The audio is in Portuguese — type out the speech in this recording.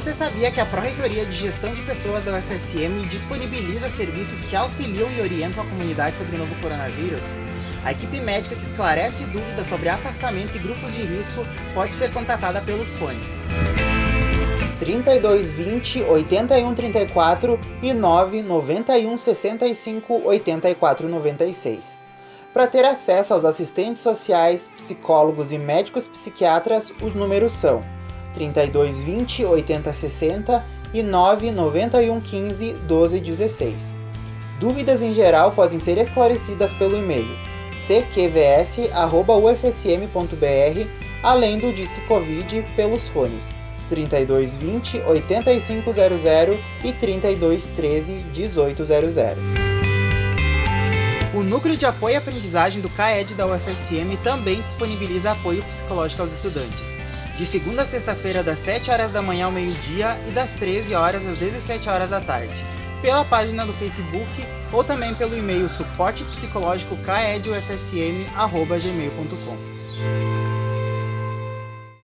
Sabia que a Pró-Reitoria de Gestão de Pessoas da UFSM disponibiliza serviços que auxiliam e orientam a comunidade sobre o novo coronavírus? A equipe médica que esclarece dúvidas sobre afastamento e grupos de risco pode ser contatada pelos fones 3220 8134 e 991 65 84 96. Para ter acesso aos assistentes sociais, psicólogos e médicos psiquiatras, os números são 3220 8060 e 991 15 1216. Dúvidas em geral podem ser esclarecidas pelo e-mail cqvs.ufsm.br, além do Disque Covid pelos fones 3220 8500 e 3213 1800. O Núcleo de Apoio e Aprendizagem do CAED da UFSM também disponibiliza apoio psicológico aos estudantes. De segunda a sexta-feira, das 7 horas da manhã ao meio-dia e das 13 horas às 17 horas da tarde, pela página do Facebook ou também pelo e-mail suportepsicológico caedufsm.gmail.com.